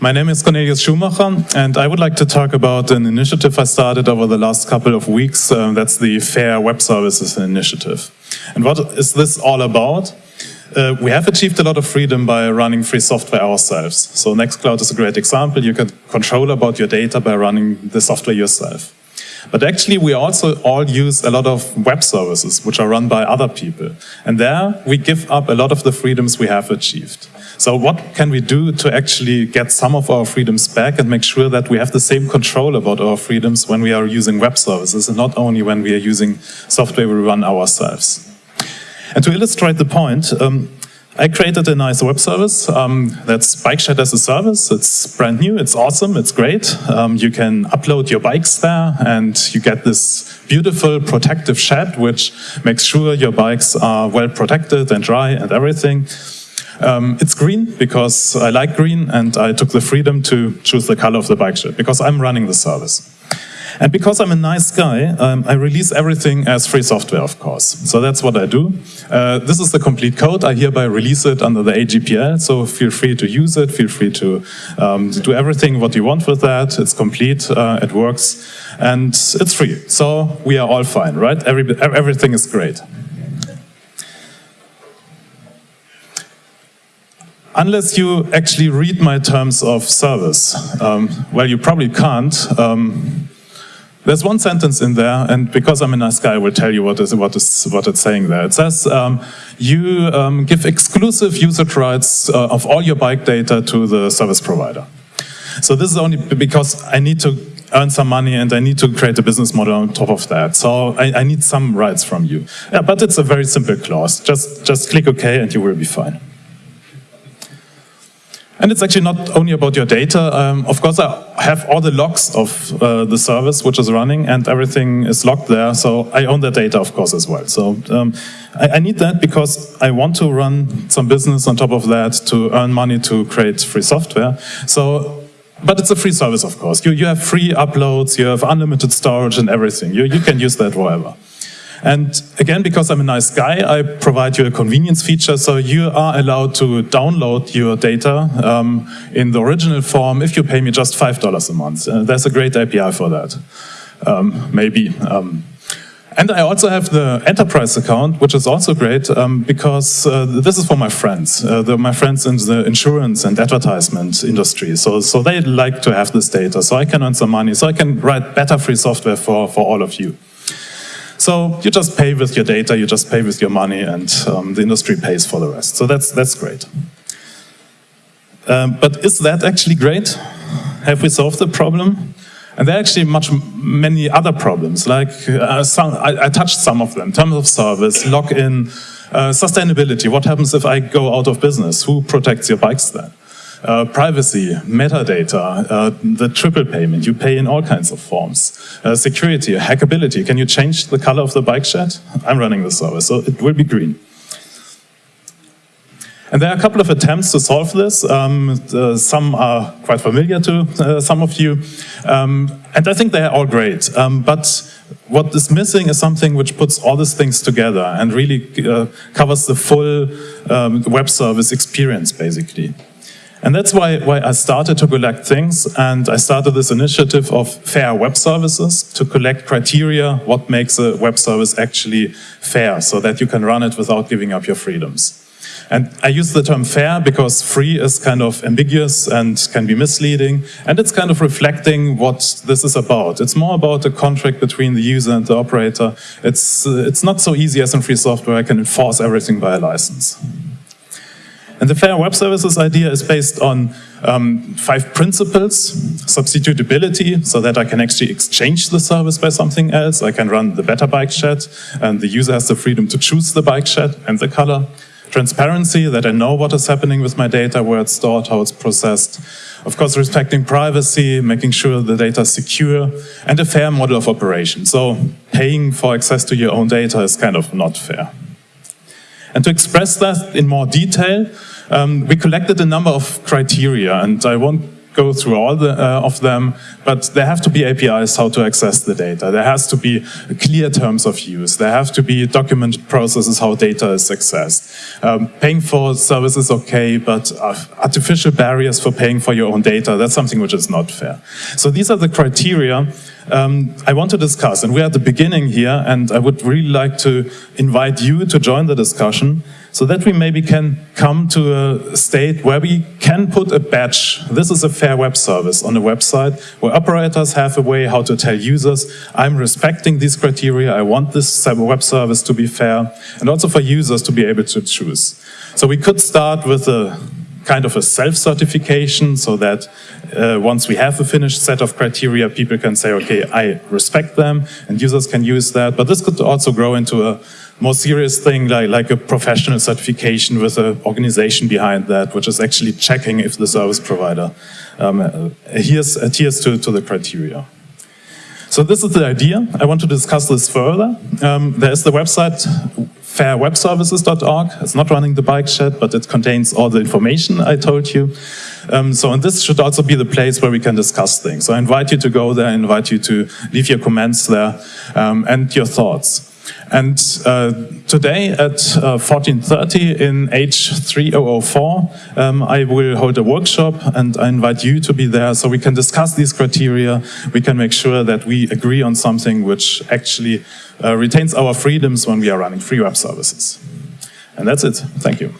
My name is Cornelius Schumacher, and I would like to talk about an initiative I started over the last couple of weeks. Uh, that's the Fair Web Services Initiative. And what is this all about? Uh, we have achieved a lot of freedom by running free software ourselves. So Nextcloud is a great example. You can control about your data by running the software yourself. But actually, we also all use a lot of web services, which are run by other people. And there, we give up a lot of the freedoms we have achieved. So what can we do to actually get some of our freedoms back and make sure that we have the same control about our freedoms when we are using web services and not only when we are using software we run ourselves? And to illustrate the point, um, I created a nice web service um, that's Bike Shed as a service. It's brand new, it's awesome, it's great. Um, you can upload your bikes there and you get this beautiful protective shed which makes sure your bikes are well protected and dry and everything. Um, it's green because I like green and I took the freedom to choose the color of the bike shed because I'm running the service. And because I'm a nice guy, um, I release everything as free software, of course. So that's what I do. Uh, this is the complete code. I hereby release it under the AGPL, so feel free to use it, feel free to, um, to do everything what you want with that. It's complete, uh, it works, and it's free. So we are all fine, right? Every, everything is great. unless you actually read my terms of service, um, well, you probably can't. Um, there's one sentence in there, and because I'm a nice guy, I will tell you what is what is what it's saying there. It says um, you um, give exclusive usage rights uh, of all your bike data to the service provider. So this is only because I need to earn some money and I need to create a business model on top of that. So I, I need some rights from you. Yeah, but it's a very simple clause. Just just click OK and you will be fine. And it's actually not only about your data. Um, of course, I have all the logs of uh, the service which is running and everything is logged there. So I own that data, of course, as well. So um, I, I, need that because I want to run some business on top of that to earn money to create free software. So, but it's a free service, of course. You, you have free uploads, you have unlimited storage and everything. You, you can use that wherever. And again, because I'm a nice guy, I provide you a convenience feature, so you are allowed to download your data um, in the original form if you pay me just $5 a month. Uh, there's a great API for that, um, maybe. Um, and I also have the enterprise account, which is also great um, because uh, this is for my friends, uh, my friends in the insurance and advertisement industry. So, so they like to have this data, so I can earn some money, so I can write better free software for, for all of you. So you just pay with your data, you just pay with your money, and um, the industry pays for the rest. So that's, that's great. Um, but is that actually great? Have we solved the problem? And there are actually much many other problems, like uh, some, I, I, touched some of them, terms of service, login, uh, sustainability. What happens if I go out of business? Who protects your bikes then? Uh, privacy, metadata, uh, the triple payment, you pay in all kinds of forms. Uh, security, hackability, can you change the color of the bike shed? I'm running the service, so it will be green. And there are a couple of attempts to solve this. Um, some are quite familiar to uh, some of you. Um, and I think they are all great. Um, but what is missing is something which puts all these things together and really uh, covers the full um, web service experience, basically. And that's why, why I started to collect things and I started this initiative of fair web services to collect criteria what makes a web service actually fair so that you can run it without giving up your freedoms. And I use the term fair because free is kind of ambiguous and can be misleading. And it's kind of reflecting what this is about. It's more about a contract between the user and the operator. It's, uh, it's not so easy as in free software. I can enforce everything by a license. And the Fair Web Services idea is based on um, five principles. Substitutability, so that I can actually exchange the service by something else. I can run the better bike shed, and the user has the freedom to choose the bike shed and the color. Transparency, that I know what is happening with my data, where it's stored, how it's processed. Of course, respecting privacy, making sure the data is secure, and a fair model of operation. So paying for access to your own data is kind of not fair. And to express that in more detail, um, we collected a number of criteria, and I won't go through all the, uh, of them, but there have to be APIs how to access the data. There has to be clear terms of use. There have to be documented processes how data is accessed. Um, paying for services okay, but uh, artificial barriers for paying for your own data, that's something which is not fair. So these are the criteria um, I want to discuss, and we're at the beginning here, and I would really like to invite you to join the discussion so that we maybe can come to a state where we can put a badge. This is a fair web service on a website where operators have a way how to tell users, I'm respecting these criteria, I want this web service to be fair, and also for users to be able to choose. So we could start with a kind of a self-certification so that uh, once we have a finished set of criteria, people can say, okay, I respect them, and users can use that. But this could also grow into a more serious thing like, like a professional certification with an organization behind that, which is actually checking if the service provider um, adheres, adheres to, to the criteria. So this is the idea. I want to discuss this further. Um, there is the website fairwebservices.org. It's not running the bike shed, but it contains all the information I told you. Um, so, and this should also be the place where we can discuss things. So I invite you to go there, I invite you to leave your comments there um, and your thoughts. And uh, today at uh, 14.30 in H3004, um, I will hold a workshop and I invite you to be there so we can discuss these criteria. We can make sure that we agree on something which actually uh, retains our freedoms when we are running free web services. And that's it. Thank you.